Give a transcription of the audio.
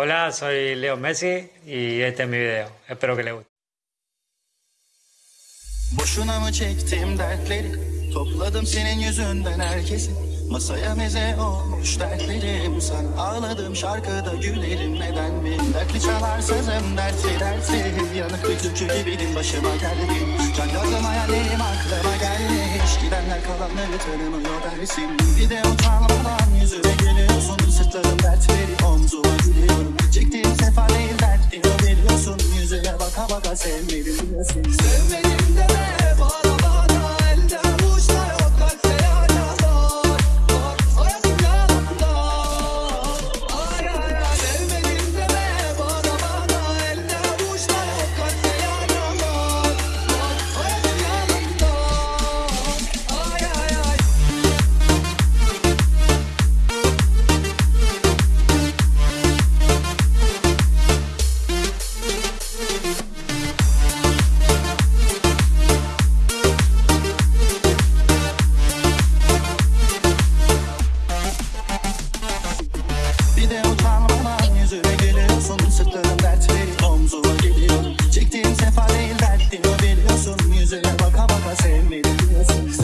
Hola, soy Leo Messi y este es mi video. Espero que les guste. Boşuna mı çektim dertleri? Topladım senin yüzünden herkesi. Masaya meze olmuş dertlerim. Sana ağladım şarkıda gülerim. Neden mi Dertli çalar sözüm dertli dertli. Yanık bir türkü gibiydim. Başıma geldi. Can gazım hayallerim aklıma gelmiş. Gidenler kalanları tanımıyor dersin. Bir de utanmadan yüzüme gülüyorsun. Sırtlarım dertleri omzuma gülüyorum baka sevmedim diyorsun Sevmedim Send me to